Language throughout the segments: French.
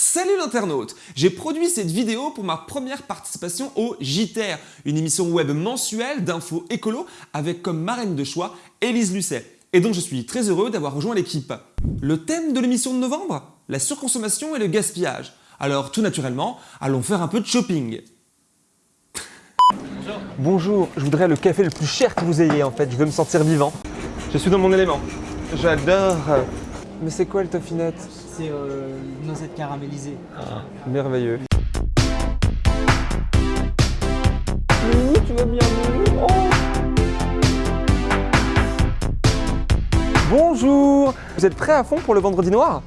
Salut l'internaute J'ai produit cette vidéo pour ma première participation au JTR, une émission web mensuelle d'infos écolo avec comme marraine de choix Élise Lucet, et dont je suis très heureux d'avoir rejoint l'équipe. Le thème de l'émission de novembre La surconsommation et le gaspillage. Alors tout naturellement, allons faire un peu de shopping. Bonjour, je voudrais le café le plus cher que vous ayez en fait, je veux me sentir vivant. Je suis dans mon élément. J'adore. Mais c'est quoi le toffinette C'est euh, noisette caramélisée. Merveilleux. Mmh, tu vas bien Mmh, oh. Bonjour Vous êtes prêts à fond pour le vendredi noir?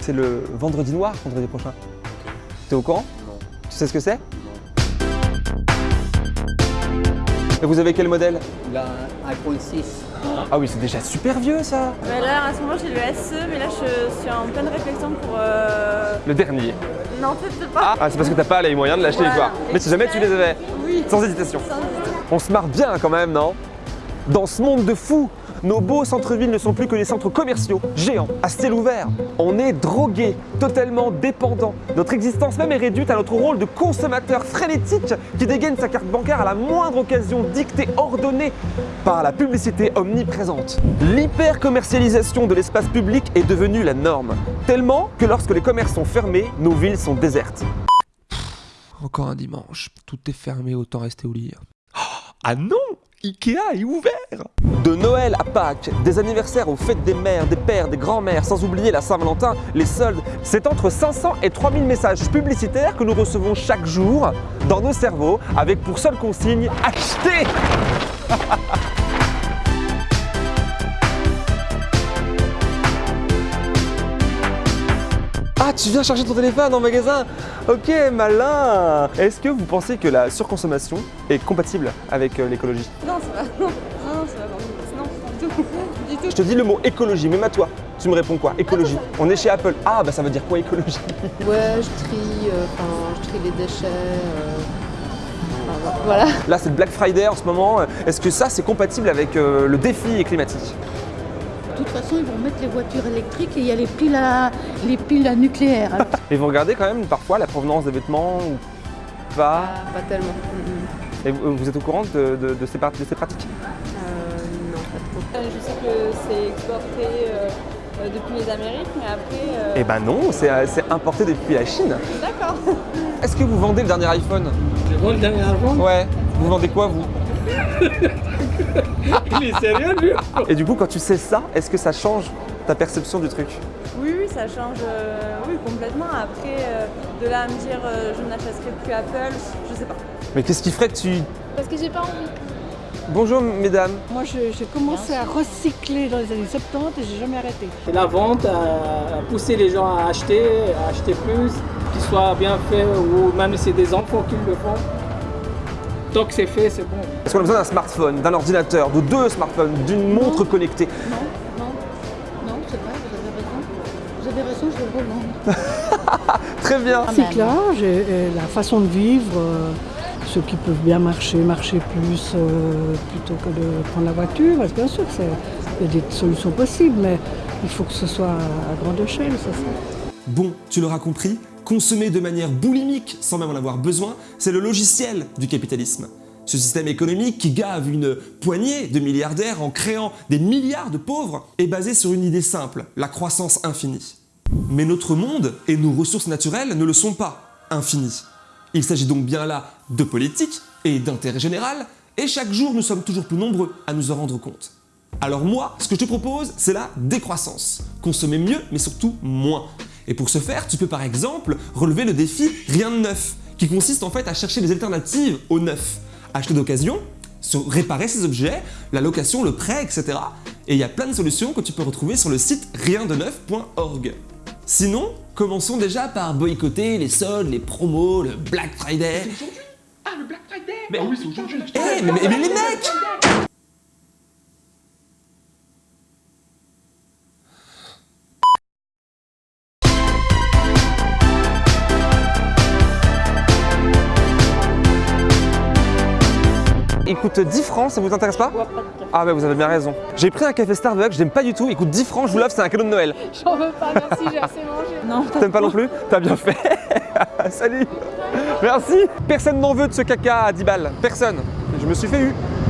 C'est le vendredi noir, vendredi prochain. T'es au courant? Non. Tu sais ce que c'est? Et vous avez quel modèle? L'iPhone 6. Ah oui, c'est déjà super vieux ça Bah là, à ce moment, j'ai le SE, mais là, je suis en pleine réflexion pour... euh, Le dernier. Non, peut-être pas. Ah, c'est parce que t'as pas les moyens de l'acheter Voilà. quoi. Mais si jamais tu les avais, Oui. sans hésitation. Sans. On se marre bien quand même, non? Dans ce monde de fous, nos beaux centres-villes ne sont plus que des centres commerciaux, géants, à ciel ouvert. On est drogués, totalement dépendants. Notre existence même est réduite à notre rôle de consommateur frénétique qui dégaine sa carte bancaire à la moindre occasion dictée, ordonnée par la publicité omniprésente. L'hyper-commercialisation de l'espace public est devenue la norme, tellement que lorsque les commerces sont fermés, nos villes sont désertes. Encore un dimanche, tout est fermé, autant rester au lit. Ah non Ikea est ouvert De Noël à Pâques, des anniversaires aux fêtes des mères, des pères, des grands-mères, sans oublier la Saint-Valentin, les soldes, c'est entre 500 et 3000 messages publicitaires que nous recevons chaque jour dans nos cerveaux avec pour seule consigne « Acheter !» Ah, tu viens chercher ton téléphone en magasin Ok, malin Est-ce que vous pensez que la surconsommation est compatible avec euh, l'écologie? Non, ça va. Non, non, ça va pas. Non, du tout. Du tout. Je te dis le mot écologie, même à toi. Tu me réponds quoi? Écologie. On est chez Apple. Ah, bah ça veut dire quoi écologie? Ouais, je trie, euh, enfin, je trie les déchets. euh, voilà. Là, c'est le Black Friday en ce moment. Est-ce que ça, c'est compatible avec euh, le défi climatique? Toute façon, ils vont mettre les voitures électriques et il y a les piles à, les piles à nucléaire. Et vous regardez quand même parfois la provenance des vêtements ou pas pas tellement. Mm. Et vous vous êtes au courant de, de- de ces, de ces pratiques? Euh, non, pas trop. Euh, Je sais que c'est exporté euh, depuis les Amériques, mais après... euh, Eh ben non, c'est c'est importé depuis la Chine. D'accord. Est-ce que vous vendez le dernier iPhone? Je vois le dernier iPhone? Ouais. Vous vendez quoi vous? Il est sérieux lui Et du coup, quand tu sais ça, est-ce que ça change ta perception du truc? Oui, oui, ça change euh, oui, complètement. Après, euh, de là à me dire euh, je n'achèterai plus Apple, je sais pas. Mais qu'est-ce qui ferait que tu... Parce que j'ai pas envie. Bonjour mesdames. Moi, je- j'ai commencé à recycler dans les années 70 et j'ai jamais arrêté. Et la vente a a poussé les gens à acheter, à acheter plus, qu'ils soient bien faits ou même si c'est des enfants qui le font. Tant que c'est fait, c'est bon. Est-ce qu'on a besoin d'un smartphone, d'un ordinateur, de deux smartphones, d'une montre connectée Non, non, non, c'est vrai, vous avez raison. Vous avez raison, je le revendre. Très bien. Recyclage et, et la façon de vivre, euh, ceux qui peuvent bien marcher, marcher plus euh, plutôt que de prendre la voiture. Parce que Bien sûr, c'est- il y a des solutions possibles, mais il faut que ce soit à grande échelle, ça c'est. Bon, tu l'auras compris, consommer de manière boulimique sans même en avoir besoin, c'est le logiciel du capitalisme. Ce système économique qui gave une poignée de milliardaires en créant des milliards de pauvres est basé sur une idée simple, la croissance infinie. Mais notre monde et nos ressources naturelles ne le sont pas infinies. Il s'agit donc bien là de politique et d'intérêt général, et chaque jour nous sommes toujours plus nombreux à nous en rendre compte. Alors moi, ce que je te propose, c'est la décroissance. Consommer mieux, mais surtout moins. Et pour ce faire, tu peux par exemple relever le défi Rien de neuf, qui consiste en fait à chercher des alternatives au neuf. Acheter d'occasion, réparer ses objets, la location, le prêt, etc. Et il y a plein de solutions que tu peux retrouver sur le site riendeneuf.org. Sinon, commençons déjà par boycotter les soldes, les promos, le Black Friday. Ah, le Black Friday? Mais oui, c'est aujourd'hui. Eh, mais, mais- mais les mecs Il coûte 10 francs, ça vous intéresse pas Je vois pas de café. Ah ouais, vous avez bien raison. J'ai pris un café Starbucks, j'aime pas du tout, il coûte 10 francs, je vous l'offre, c'est un cadeau de Noël. J'en veux pas, merci, j'ai assez mangé. Non, T'aimes pas non plus T'as bien fait. Salut. Merci. Personne n'en veut de ce caca à 10 balles. Personne. Je me suis fait eu.